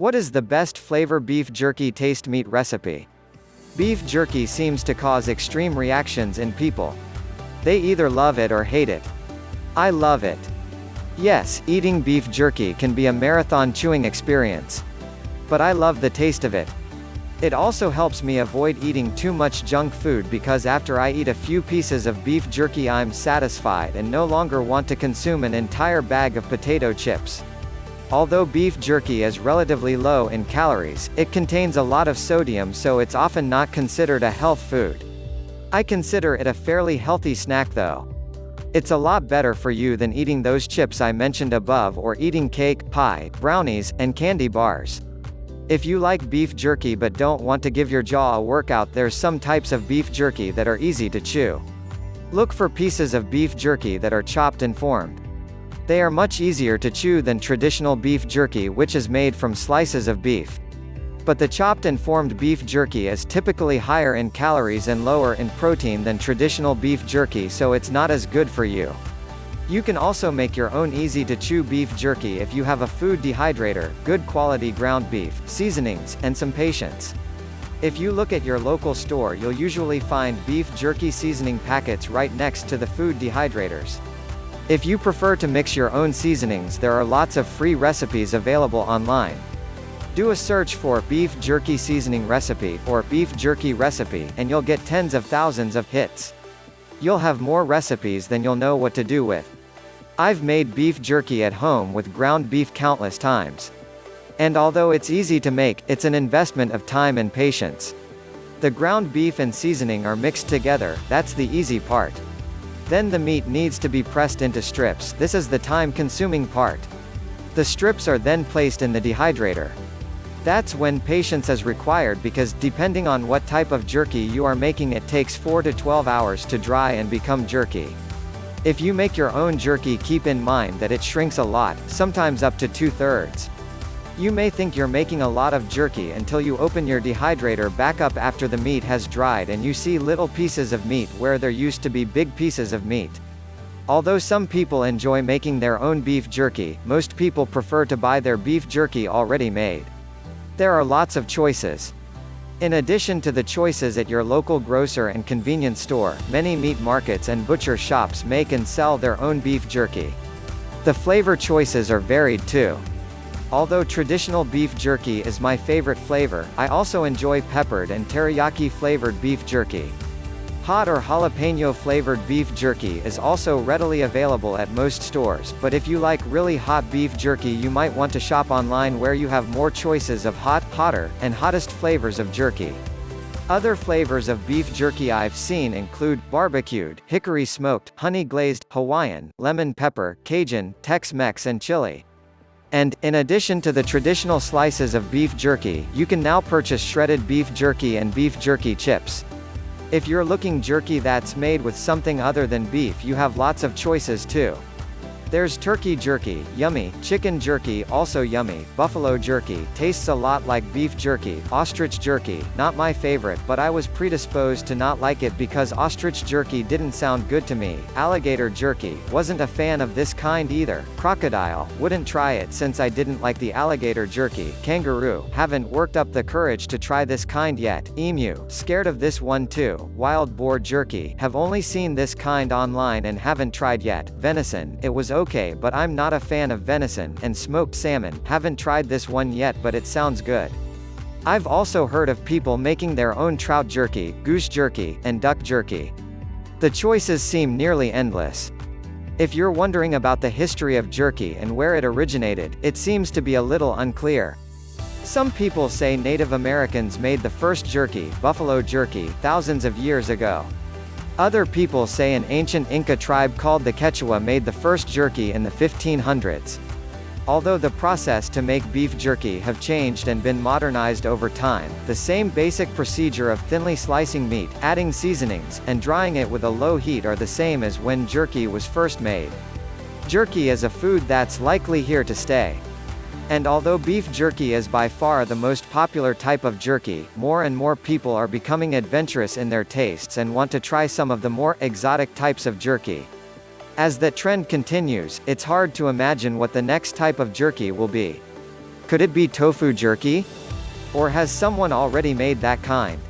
What is the best flavor beef jerky taste meat recipe? Beef jerky seems to cause extreme reactions in people. They either love it or hate it. I love it. Yes, eating beef jerky can be a marathon chewing experience. But I love the taste of it. It also helps me avoid eating too much junk food because after I eat a few pieces of beef jerky I'm satisfied and no longer want to consume an entire bag of potato chips. Although beef jerky is relatively low in calories, it contains a lot of sodium so it's often not considered a health food. I consider it a fairly healthy snack though. It's a lot better for you than eating those chips I mentioned above or eating cake, pie, brownies, and candy bars. If you like beef jerky but don't want to give your jaw a workout there's some types of beef jerky that are easy to chew. Look for pieces of beef jerky that are chopped and formed. They are much easier to chew than traditional beef jerky which is made from slices of beef. But the chopped and formed beef jerky is typically higher in calories and lower in protein than traditional beef jerky so it's not as good for you. You can also make your own easy-to-chew beef jerky if you have a food dehydrator, good quality ground beef, seasonings, and some patience. If you look at your local store you'll usually find beef jerky seasoning packets right next to the food dehydrators. If you prefer to mix your own seasonings there are lots of free recipes available online. Do a search for beef jerky seasoning recipe or beef jerky recipe and you'll get tens of thousands of hits. You'll have more recipes than you'll know what to do with. I've made beef jerky at home with ground beef countless times. And although it's easy to make, it's an investment of time and patience. The ground beef and seasoning are mixed together, that's the easy part. Then the meat needs to be pressed into strips, this is the time-consuming part. The strips are then placed in the dehydrator. That's when patience is required because, depending on what type of jerky you are making it takes 4 to 12 hours to dry and become jerky. If you make your own jerky keep in mind that it shrinks a lot, sometimes up to two-thirds. You may think you're making a lot of jerky until you open your dehydrator back up after the meat has dried and you see little pieces of meat where there used to be big pieces of meat. Although some people enjoy making their own beef jerky, most people prefer to buy their beef jerky already made. There are lots of choices. In addition to the choices at your local grocer and convenience store, many meat markets and butcher shops make and sell their own beef jerky. The flavor choices are varied too. Although traditional beef jerky is my favorite flavor, I also enjoy peppered and teriyaki flavored beef jerky. Hot or jalapeno flavored beef jerky is also readily available at most stores, but if you like really hot beef jerky you might want to shop online where you have more choices of hot, hotter, and hottest flavors of jerky. Other flavors of beef jerky I've seen include, barbecued, hickory smoked, honey glazed, Hawaiian, lemon pepper, Cajun, Tex-Mex and chili. And, in addition to the traditional slices of beef jerky, you can now purchase shredded beef jerky and beef jerky chips. If you're looking jerky that's made with something other than beef you have lots of choices too. There's turkey jerky, yummy, chicken jerky, also yummy, buffalo jerky, tastes a lot like beef jerky, ostrich jerky, not my favorite but I was predisposed to not like it because ostrich jerky didn't sound good to me, alligator jerky, wasn't a fan of this kind either, crocodile, wouldn't try it since I didn't like the alligator jerky, kangaroo, haven't worked up the courage to try this kind yet, emu, scared of this one too, wild boar jerky, have only seen this kind online and haven't tried yet, venison, it was okay but I'm not a fan of venison, and smoked salmon, haven't tried this one yet but it sounds good. I've also heard of people making their own trout jerky, goose jerky, and duck jerky. The choices seem nearly endless. If you're wondering about the history of jerky and where it originated, it seems to be a little unclear. Some people say Native Americans made the first jerky, buffalo jerky, thousands of years ago. Other people say an ancient Inca tribe called the Quechua made the first jerky in the 1500s. Although the process to make beef jerky have changed and been modernized over time, the same basic procedure of thinly slicing meat, adding seasonings, and drying it with a low heat are the same as when jerky was first made. Jerky is a food that's likely here to stay. And although beef jerky is by far the most popular type of jerky, more and more people are becoming adventurous in their tastes and want to try some of the more exotic types of jerky. As that trend continues, it's hard to imagine what the next type of jerky will be. Could it be tofu jerky? Or has someone already made that kind?